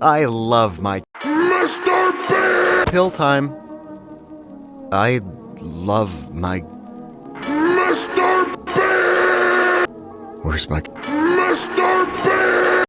I love my Mr. Bean! pill time. I love my. Mr. Bean! Where's my. Mr. Bean!